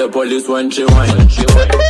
the police when she whine. All the